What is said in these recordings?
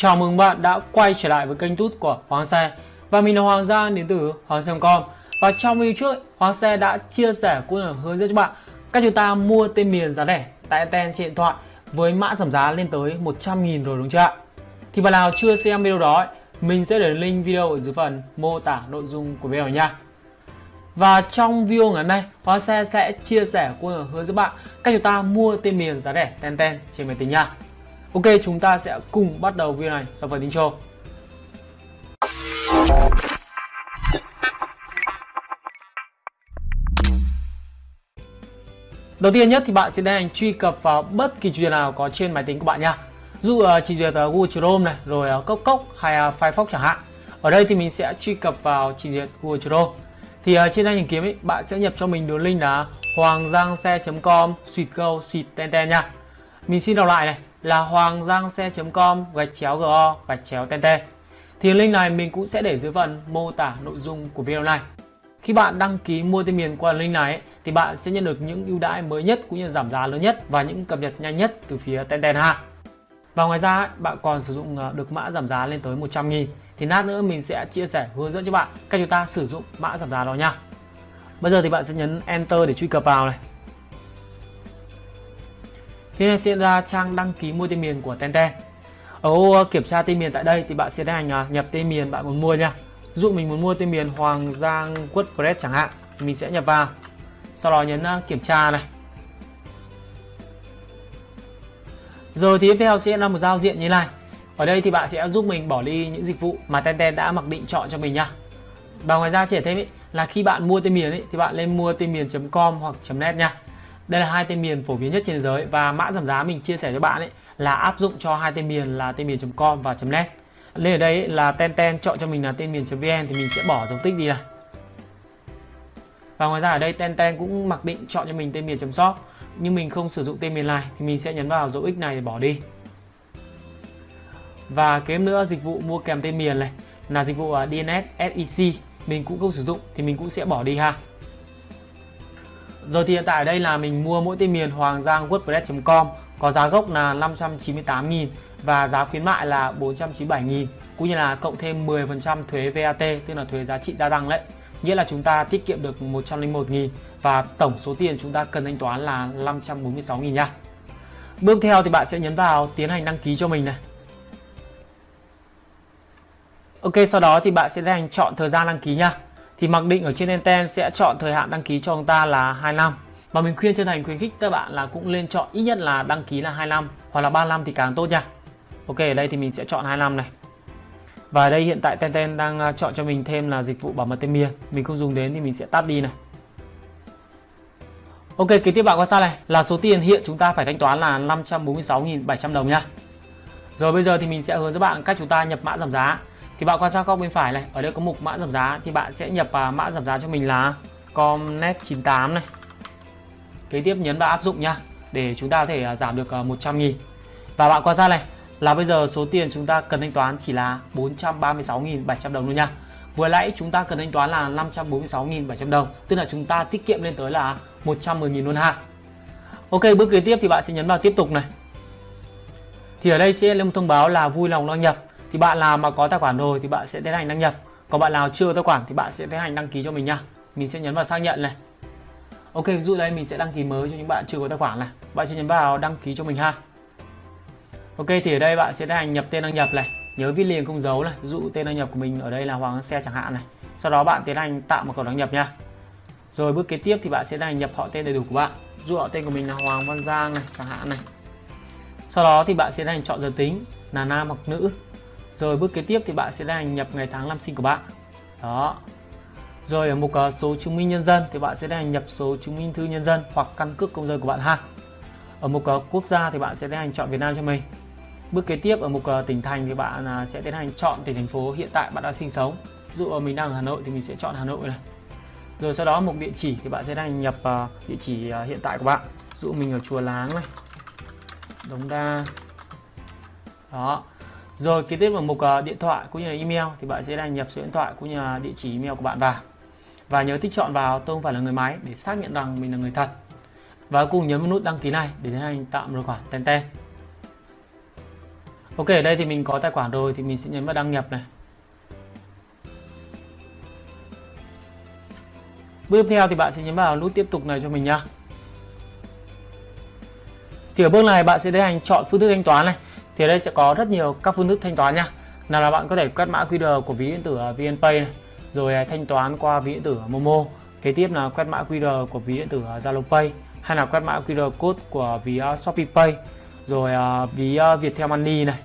Chào mừng bạn đã quay trở lại với kênh tút của Hoàng Xe Và mình là Hoàng Gia đến từ Hoàng Xe.com Và trong video trước, Hoàng Xe đã chia sẻ cũng là hướng dẫn cho bạn cách chúng ta mua tên miền giá rẻ tại tên trên điện thoại với mã giảm giá lên tới 100.000 rồi đúng chưa ạ? Thì bạn nào chưa xem video đó, mình sẽ để link video ở dưới phần mô tả nội dung của video nha. Và trong video ngày hôm nay, Hoàng Xe sẽ chia sẻ cũng là hướng dẫn bạn cách chúng ta mua tên miền giá rẻ tên tên trên máy tính nha. Ok, chúng ta sẽ cùng bắt đầu video này sau phần intro. Đầu tiên nhất thì bạn sẽ tiến hành truy cập vào bất kỳ trình duyệt nào có trên máy tính của bạn nha. Dụ uh, trình duyệt uh, Google Chrome này, rồi uh, Cốc Cốc hay uh, Firefox chẳng hạn. Ở đây thì mình sẽ truy cập vào trình duyệt Google Chrome. Thì uh, trên đây tìm kiếm ấy, bạn sẽ nhập cho mình đường link là hoanggiangxe.com suite go suite ten ten nha. Mình xin đọc lại này là hoanggiangxe.com gạch chéo go gạch chéo tt. Thì link này mình cũng sẽ để dưới phần mô tả nội dung của video này. Khi bạn đăng ký mua tên miền qua link này ấy, thì bạn sẽ nhận được những ưu đãi mới nhất cũng như giảm giá lớn nhất và những cập nhật nhanh nhất từ phía Tenten ha. Và ngoài ra ấy, bạn còn sử dụng ờ, được mã giảm giá lên tới 100 000 thì lát nữa mình sẽ chia sẻ hướng dẫn cho bạn cách chúng ta sử dụng mã giảm giá đó nha. Bây giờ thì bạn sẽ nhấn Enter để truy cập vào này. Thì này sẽ ra trang đăng ký mua tên miền của Tenten. Ở ô ờ, kiểm tra tên miền tại đây thì bạn sẽ tiến hành à, nhập tên miền bạn muốn mua nha. Ví dụ mình muốn mua tên miền Hoàng Giang WordPress chẳng hạn, mình sẽ nhập vào. Sau đó nhấn à, kiểm tra này. Rồi thì tiếp theo sẽ là một giao diện như này. Ở đây thì bạn sẽ giúp mình bỏ đi những dịch vụ mà Tenten đã mặc định chọn cho mình nha. Và ngoài ra chỉ thêm ý, là khi bạn mua tên miền ý, thì bạn lên mua tên miền.com hoặc .net nha. Đây là hai tên miền phổ biến nhất trên thế giới và mã giảm giá mình chia sẻ cho bạn ấy là áp dụng cho hai tên miền là tên miền.com và .net. Lên ở đây là ten ten chọn cho mình là tên miền.vn thì mình sẽ bỏ dấu tích đi này. Và ngoài ra ở đây ten ten cũng mặc định chọn cho mình tên miền.shop nhưng mình không sử dụng tên miền này thì mình sẽ nhấn vào dấu x này để bỏ đi. Và kém nữa, dịch vụ mua kèm tên miền này là dịch vụ à, DNS SEC mình cũng không sử dụng thì mình cũng sẽ bỏ đi ha. Rồi thì hiện tại đây là mình mua mỗi tên miền hoàng giang wordpress.com có giá gốc là 598.000 và giá khuyến mại là 497.000 cũng như là cộng thêm 10% thuế VAT tức là thuế giá trị gia tăng đấy. Nghĩa là chúng ta tiết kiệm được 101.000 và tổng số tiền chúng ta cần thanh toán là 546.000 nha. Bước theo thì bạn sẽ nhấn vào tiến hành đăng ký cho mình này. Ok, sau đó thì bạn sẽ tiến hành chọn thời gian đăng ký nha thì mặc định ở trên Enten sẽ chọn thời hạn đăng ký cho chúng ta là 2 năm. Và mình khuyên chân thành khuyến khích các bạn là cũng lên chọn ít nhất là đăng ký là 2 năm, hoặc là 3 năm thì càng tốt nha. Ok, ở đây thì mình sẽ chọn 25 này. Và ở đây hiện tại Tenten đang à, chọn cho mình thêm là dịch vụ bảo mật tên miền. Mình không dùng đến thì mình sẽ tắt đi này. Ok, kế tiếp bạn quan sát này? Là số tiền hiện chúng ta phải thanh toán là 546.700 đồng nha. Rồi bây giờ thì mình sẽ hướng dẫn bạn cách chúng ta nhập mã giảm giá. Thì bạn quan sát góc bên phải này Ở đây có mục mã giảm giá thì bạn sẽ nhập uh, mã giảm giá cho mình là Comnet98 này Kế tiếp nhấn vào áp dụng nha Để chúng ta có thể uh, giảm được à, uh, 100.000 Và bạn quan sát này là bây giờ số tiền chúng ta cần thanh toán chỉ là 436.700 đồng luôn nha. Vừa nãy chúng ta cần thanh toán là 546.700 đồng, tức là chúng ta tiết kiệm lên tới là 110.000 luôn ha. Ok, bước kế tiếp thì bạn sẽ nhấn vào tiếp tục này. Thì ở đây sẽ lên một thông báo là vui lòng đăng nhập. Thì bạn nào mà có tài khoản rồi thì bạn sẽ tiến hành đăng nhập. Còn bạn nào chưa có tài khoản thì bạn sẽ tiến hành đăng ký cho mình nha. Mình sẽ nhấn vào xác nhận này. Ok, ví dụ đây mình sẽ đăng ký mới cho những bạn chưa có tài khoản này. Bạn sẽ nhấn vào đăng ký cho mình ha. Ok thì ở đây bạn sẽ tiến hành nhập tên đăng nhập này nhớ viết liền không dấu này ví dụ tên đăng nhập của mình ở đây là Hoàng xe chẳng hạn này sau đó bạn tiến hành tạo một cầu đăng nhập nha rồi bước kế tiếp thì bạn sẽ hành nhập họ tên đầy đủ của bạn ví dụ họ tên của mình là Hoàng Văn Giang này chẳng hạn này sau đó thì bạn sẽ hành chọn giới tính là nam hoặc nữ rồi bước kế tiếp thì bạn sẽ hành nhập ngày tháng năm sinh của bạn đó rồi ở mục uh, số chứng minh nhân dân thì bạn sẽ hành nhập số chứng minh thư nhân dân hoặc căn cước công dân của bạn ha ở mục uh, quốc gia thì bạn sẽ tiến hành chọn Việt Nam cho mình Bước kế tiếp ở mục uh, tỉnh thành thì bạn à, sẽ tiến hành chọn tỉnh thành phố hiện tại bạn đang sinh sống. Ví dụ mình đang ở Hà Nội thì mình sẽ chọn Hà Nội này. Rồi sau đó mục địa chỉ thì bạn sẽ đăng nhập địa chỉ hiện tại của bạn. Ví dụ mình ở Chùa Láng này, Đống Đa. Đó. Rồi kế tiếp vào mục uh, điện thoại cũng như là email thì bạn sẽ đăng nhập số điện thoại cũng như là địa chỉ email của bạn vào. Và nhớ tích chọn vào tôi không phải là người máy để xác nhận rằng mình là người thật. Và cùng nhấn vào nút đăng ký này để tiến hành tạo một tài khoản Ten Ten. Ok Ok ở đây thì mình có tài khoản rồi thì mình sẽ nhấn vào đăng nhập này Bước tiếp theo thì bạn sẽ nhấn vào nút tiếp tục này cho mình nhá Thì ở bước này bạn sẽ tiến hành chọn phương thức thanh toán này thì ở đây sẽ có rất nhiều các phương thức thanh toán nhá Nào là bạn có thể quét mã QR của ví điện tử VNPay này, Rồi à, thanh toán qua ví điện tử Momo. Kế tiếp là quét mã QR của ví điện tử Zalo Pay, hay là quét mã QR code của ví à, Shopee Pay, rồi à, ví Viettel Money này,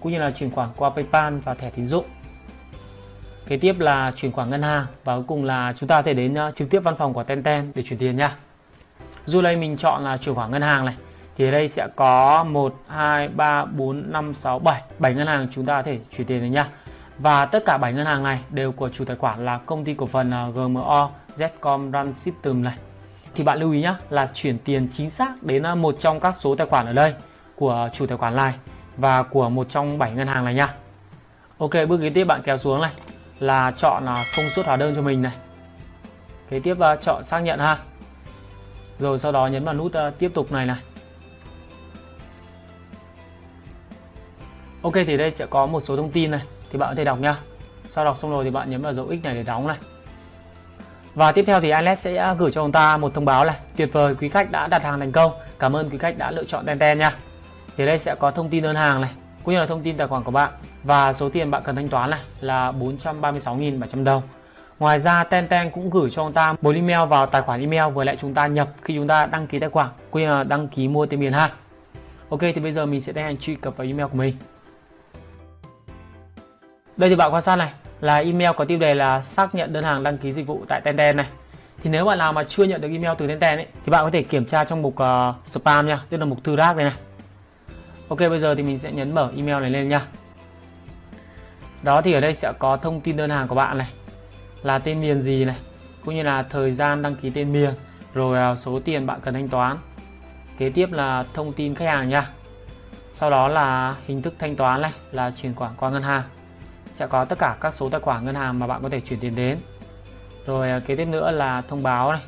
cũng như là chuyển khoản qua PayPal và thẻ tín dụng. Kế tiếp là chuyển khoản ngân hàng và cuối cùng là chúng ta có thể đến trực tiếp văn phòng của Tenten để chuyển tiền nha. Dù đây mình chọn là chuyển khoản ngân hàng này thì ở đây sẽ có 1 2 3 4 5 6 7 7 ngân hàng chúng ta có thể chuyển tiền được nhá và tất cả 7 ngân hàng này đều của chủ tài khoản là công ty cổ phần à, GMO Zcom Run System này. Thì bạn lưu ý nhá, là chuyển tiền chính xác đến à, một trong các số tài khoản ở đây của chủ tài khoản này và của một trong 7 ngân hàng này nhá Ok, bước kế tiếp bạn kéo xuống này, là chọn là thông suất hóa đơn cho mình này. Kế tiếp à, chọn xác nhận ha. Rồi sau đó nhấn vào nút tiếp tục này này. Ok, thì đây sẽ có một số thông tin này, thì bạn có thể đọc nha sau đọc xong rồi thì bạn nhấn vào dấu X này để đóng này. Và tiếp theo thì Alex sẽ gửi cho chúng ta một thông báo này. Tuyệt vời, quý khách đã đặt hàng thành công. Cảm ơn quý khách đã lựa chọn Tenten nha. Thì đây sẽ có thông tin đơn hàng này, Cũng như là thông tin tài khoản của bạn. Và số tiền bạn cần thanh toán này là 436.700 đồng. Ngoài ra Tenten cũng gửi cho chúng ta một email vào tài khoản email vừa lại chúng ta nhập khi chúng ta đăng ký tài khoản, cũng như là đăng ký mua tiền miền ha. Ok, thì bây giờ mình sẽ tiến hành truy cập vào email của mình. Đây thì bạn quan sát này là email có tiêu đề là xác nhận đơn hàng đăng ký dịch vụ tại Tenden này. Thì nếu bạn nào mà chưa nhận được email từ Tenden ấy thì bạn có thể kiểm tra trong mục uh, spam nha tức là mục thư rác này này. Ok bây giờ thì mình sẽ nhấn mở email này lên nha. Đó thì ở đây sẽ có thông tin đơn hàng của bạn này là tên miền gì này cũng như là thời gian đăng ký tên miền rồi uh, số tiền bạn cần thanh toán. Kế tiếp là thông tin khách hàng nha. Sau đó là hình thức thanh toán này là chuyển khoản qua ngân hàng sẽ có tất cả các số tài khoản ngân hàng mà bạn có thể chuyển tiền đến. Rồi à, kế tiếp nữa là thông báo này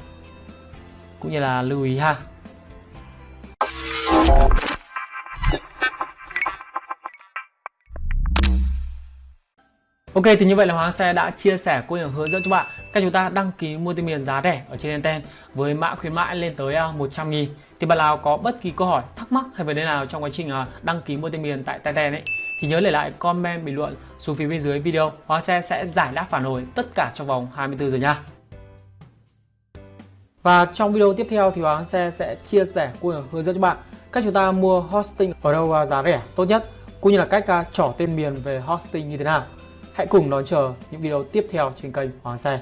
cũng như là lưu ý ha. Ok thì như vậy là Hoàng Xe đã chia sẻ cũng như hướng dẫn cho bạn cách chúng ta đăng ký mua tiền miền giá rẻ ở trên Enten với mã khuyến mãi lên tới 100 à, nghìn. Thì bạn nào có bất kỳ câu hỏi thắc mắc hay vấn đề nào trong quá trình à, đăng ký mua tiền miền tại Enten ấy thì nhớ để lại comment bình luận xuống phía bên dưới video Hóa Xe sẽ giải đáp phản hồi tất cả trong vòng 24 giờ nha. Và trong video tiếp theo thì Hóa Xe sẽ chia sẻ cũng hướng dẫn cho bạn cách chúng ta mua hosting ở đâu giá rẻ tốt nhất, cũng như là cách à, trỏ tên miền về hosting như thế nào. Hãy cùng đón chờ những video tiếp theo trên kênh Hoàng Xe.